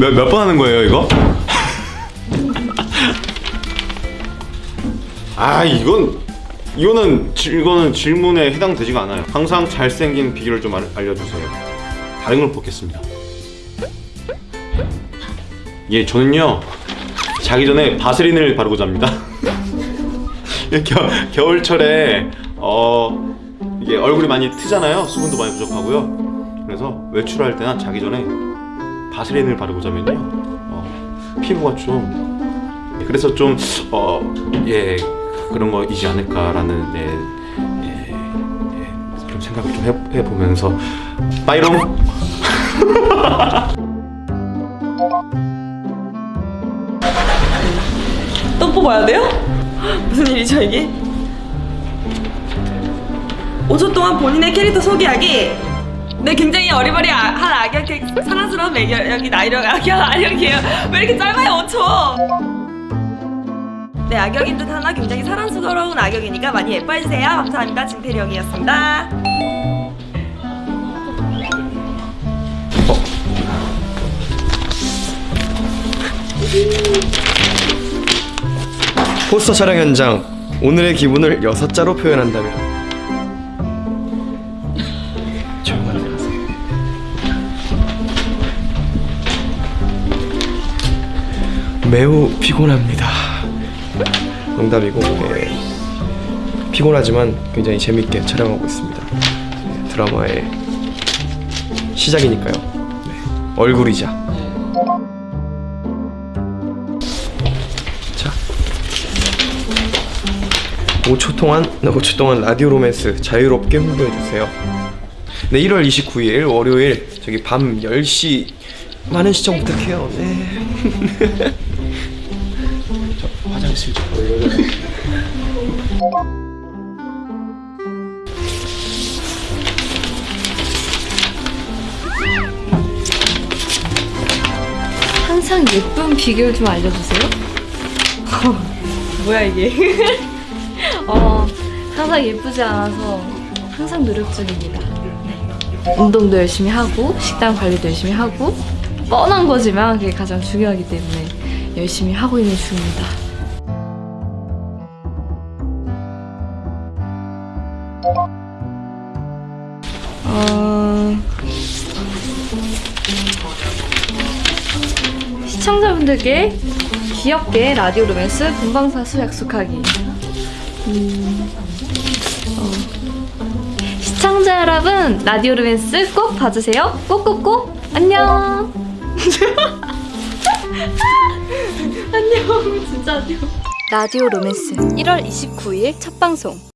몇 몇 번 하는 거예요 이거? 아 이건 이거는 질- 이거는 질문에 해당되지가 않아요. 항상 잘생긴 비결을 좀 알, 알려주세요. 다른 걸 뽑겠습니다. 예, 저는요 자기 전에 바세린을 바르고 잡니다. 겨, 겨울철에 어 이게 얼굴이 많이 트잖아요. 수분도 많이 부족하고요. 그래서 외출할 때나 자기 전에 바세린을 바르고 자면요 어, 피부가 좀 그래서 좀어예 그런 거이지 않을까라는 예, 예, 예, 좀 생각을 좀 해, 해보면서 빠이롱 또 뽑아야 돼요? 무슨 일이죠 이게? 5초 동안 본인의 캐릭터 소개하기. 네 굉장히 어리버리한 악역 캐- 사랑스러운 매력이 나이력 악역 악역이에요. 왜 이렇게 짧아요 5초? 네 악역인 듯 하나 굉장히 사랑스러운 악역이니까 많이 예뻐해주세요. 감사합니다. 진태령이었습니다. 포스터 촬영 현장. 오늘의 기분을 여섯 자로 표현한다면 매우 피곤합니다. 농담이고 예, 피곤하지만 굉장히 재밌게 촬영하고 있습니다. 예, 드라마의 시작이니까요. 네, 얼굴이자. 자. 5초 동안 5초 동안 라디오 로맨스 자유롭게 홍보해 주세요. 네, 1월 29일 월요일 저기 밤 10시 많은 시청 부탁해요. 네. 저 화장실 좀. 항상 예쁜 비결 좀 알려주세요. 뭐야 이게 어, 항상 예쁘지 않아서 항상 노력 중입니다. 네. 운동도 열심히 하고 식단 관리도 열심히 하고 뻔한 거지만 그게 가장 중요하기 때문에 열심히 하고 있는 중입니다. 어... 시청자분들께 귀엽게 라디오 로맨스 본방사수 약속하기. 음, 어. 시청자 여러분, 라디오 로맨스 꼭 봐주세요. 꼭꼭꼭. 안녕. 안녕. 진짜 안녕. 라디오 로맨스 1월 29일 첫 방송.